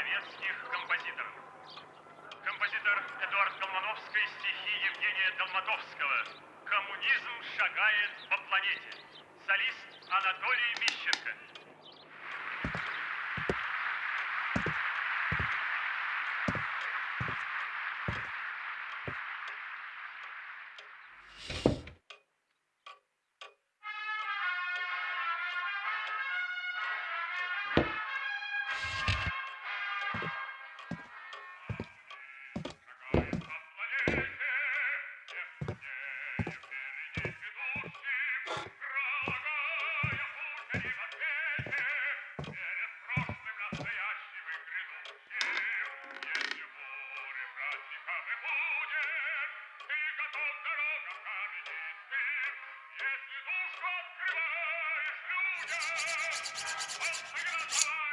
советских композиторов. Композитор Эдуард Долмановский стихи Евгения Долматовского «Коммунизм шагает по планете». Солист Анатолий Мищенко. Если душу открываешь людям, он всегда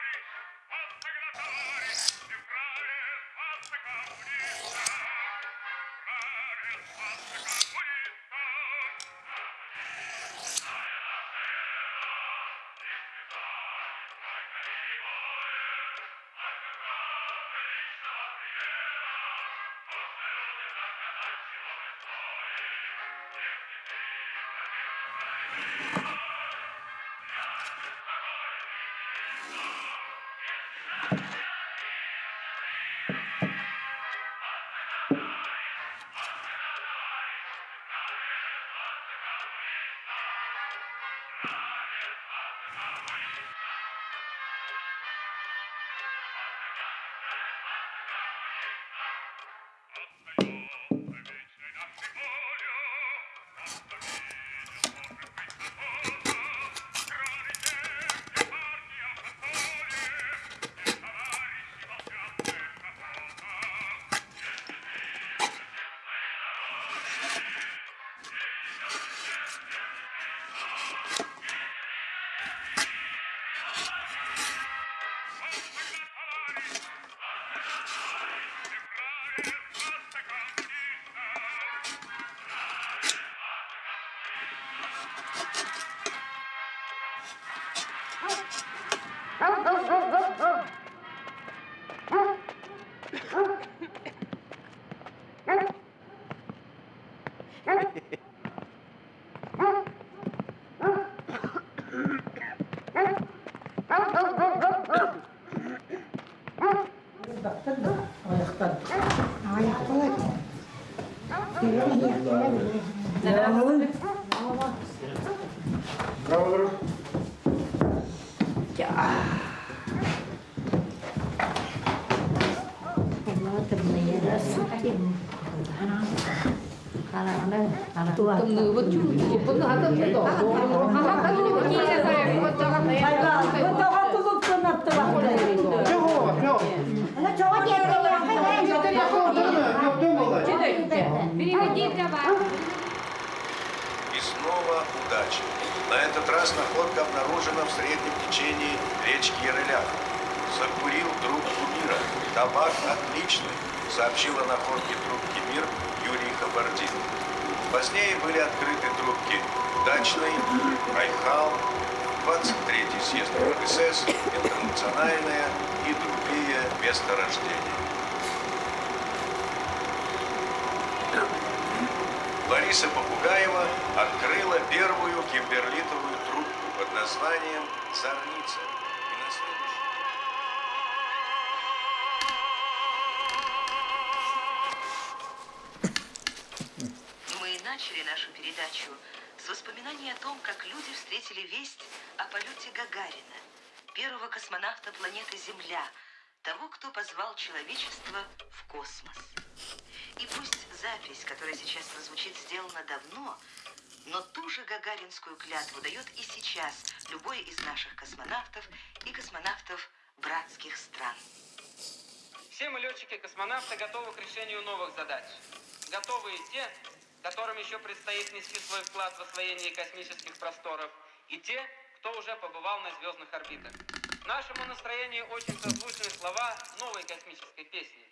Bravo. Dạ. Tầm vật chủ là tâm thế đó. Là tâm thế của chi là phải có cho các thầy. Phải có, có cho các cô dục cần là tự bảo. Chứ không phải không. Nó Переведи для вас. И снова удача. На этот раз находка обнаружена в среднем течении речки Ярылях. Закурил трубку мира. Табак отличный, сообщил о находке трубки мир Юрий Хабардин. Позднее были открыты трубки Дачный, Райхал, 23-й съезд КПСС, Интернациональная и другие месторождения. Лариса Попугаева открыла первую кимберлитовую трубку под названием «Зорница». Мы начали нашу передачу с воспоминаний о том, как люди встретили весть о полете Гагарина, первого космонавта планеты Земля, того, кто позвал человечество в космос. И пусть запись, которая сейчас прозвучит, сделана давно, но ту же гагаринскую клятву дает и сейчас любой из наших космонавтов и космонавтов братских стран. Все мы, летчики-космонавты, готовы к решению новых задач. Готовы и те, которым еще предстоит нести свой вклад в освоение космических просторов, и те, кто уже побывал на звездных орбитах. Нашему настроению очень созвучны слова новой космической песни.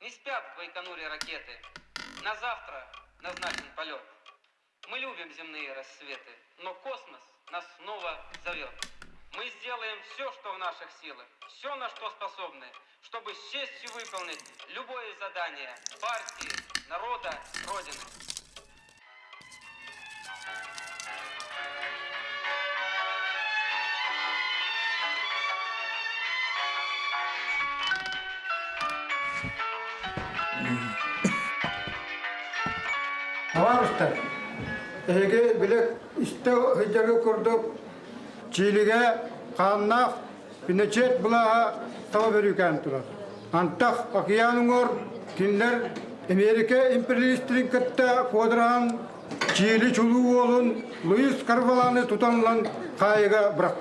Не спят в Байконуре ракеты. На завтра назначен полет. Мы любим земные рассветы, но космос нас снова зовет. Мы сделаем все, что в наших силах, все, на что способны, чтобы с честью выполнить любое задание партии, народа, Родины. Аварыстар, әйгі білік істі үйдерге күрдік, чиліге қаннақ, пінечет бұлаға тава берукен тұрады. Антақ Ақияның ор, кинлер Америка империалистерін кітті қодырған чили чулуу олун Луис Карваланы тутанлан қайыға бірақ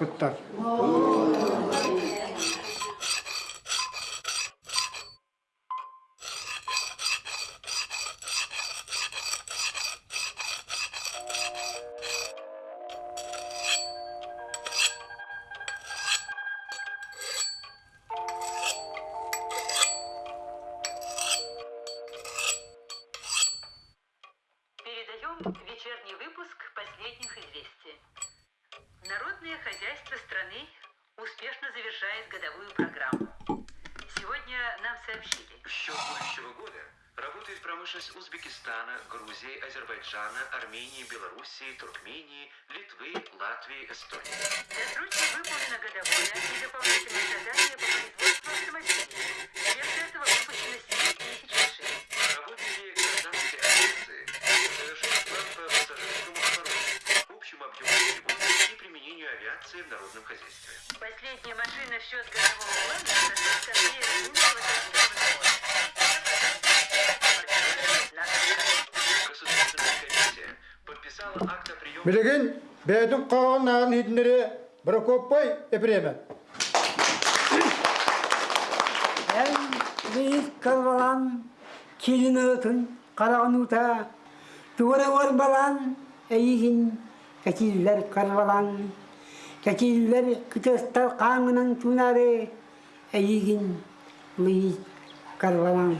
выпуск последних известий. Народное хозяйство страны успешно завершает годовую программу. Сегодня нам сообщили, В счет будущего года работает промышленность Узбекистана, Грузии, Азербайджана, Армении, Белоруссии, Туркмении, Литвы, Латвии, Эстонии. досрочно выполнено годовое и дополнительное задание по производству автомобилей. Вместо этого выпущено 7 и в народном хозяйстве. Последняя машина в счет годового бәдің қоғын ағын бір көппай. Ән қалбалан, келін өтін, қарағын ұта, Кәтилер күтөстәл қаңының түнәрі әйігін лый карвалан.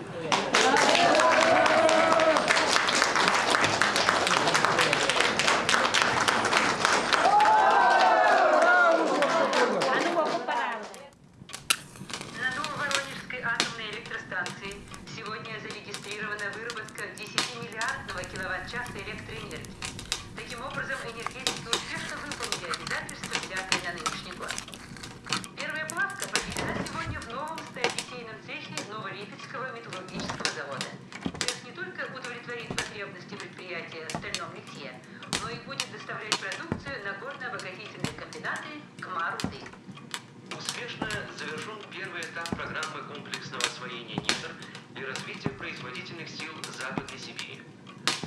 И будет доставлять продукцию на горно-обогатительные комбинаты КМАРУ-ДЫ. Успешно завершен первый этап программы комплексного освоения недр и развития производительных сил Западной Сибири.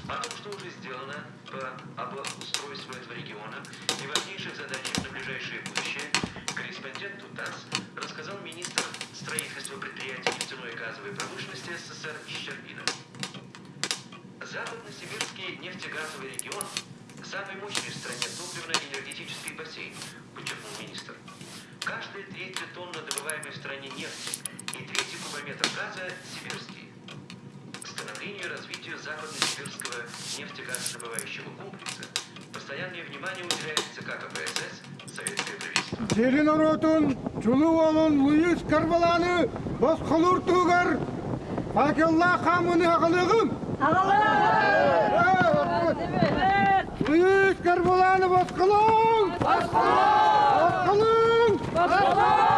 О том, что уже сделано по обустройству этого региона и важнейших задачах на ближайшее будущее, корреспонденту ТАСС рассказал министр строительства предприятий нефтяной и газовой промышленности СССР Щербина. Западно-сибирский нефтегазовый регион – самый мощный в стране топливно-энергетический бассейн, подчеркнул министр. Каждая третья тонна добываемой в стране нефти и третий кубометр газа – сибирский. Становлению и развитию западно-сибирского нефтегазодобывающего комплекса постоянное внимание уделяется как КПСС, Советское правительство. Чулуу болун Луис Карваланы босқолур тугар. Факелла хамыны Büyük Kırbulağını bozkulun! Bozkulun! Bozkulun! Bozkulun!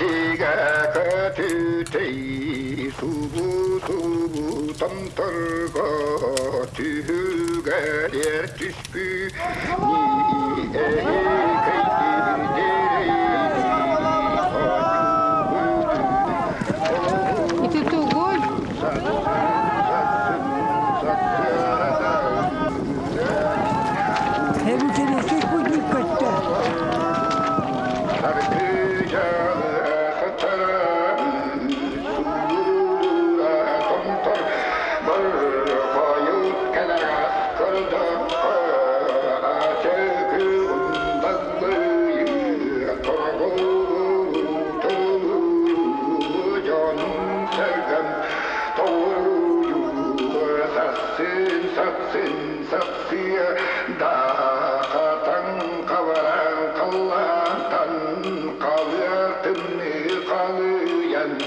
시가 가트테이 수부 수부 덤털거 뒤흘가랴 뒤스피 니에 قضية قضيا